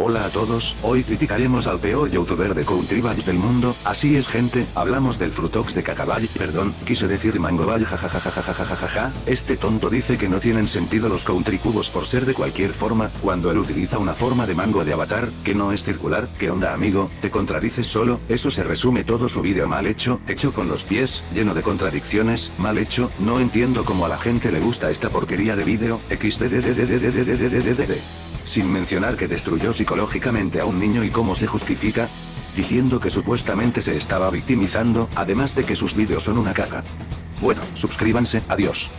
Hola a todos, hoy criticaremos al peor youtuber de Country Vibes del mundo, así es gente, hablamos del Frutox de Cacabay, perdón, quise decir Mangobay jajajajajajajaja, este tonto dice que no tienen sentido los Country Cubos por ser de cualquier forma, cuando él utiliza una forma de mango de avatar, que no es circular, ¿qué onda amigo? ¿Te contradices solo? Eso se resume todo su vídeo mal hecho, hecho con los pies, lleno de contradicciones, mal hecho, no entiendo cómo a la gente le gusta esta porquería de vídeo, xdddddddddddd sin mencionar que destruyó psicológicamente a un niño y cómo se justifica, diciendo que supuestamente se estaba victimizando, además de que sus vídeos son una caga. Bueno, suscríbanse, adiós.